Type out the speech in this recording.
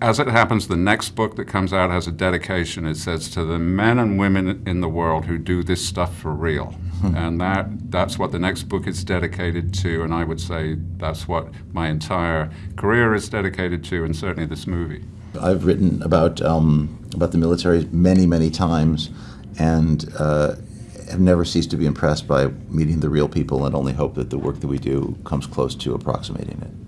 as it happens, the next book that comes out has a dedication. It says to the men and women in the world who do this stuff for real. and that that's what the next book is dedicated to, and I would say that's what my entire career is dedicated to, and certainly this movie. I've written about um, about the military many, many times, and uh, have never ceased to be impressed by meeting the real people, and only hope that the work that we do comes close to approximating it.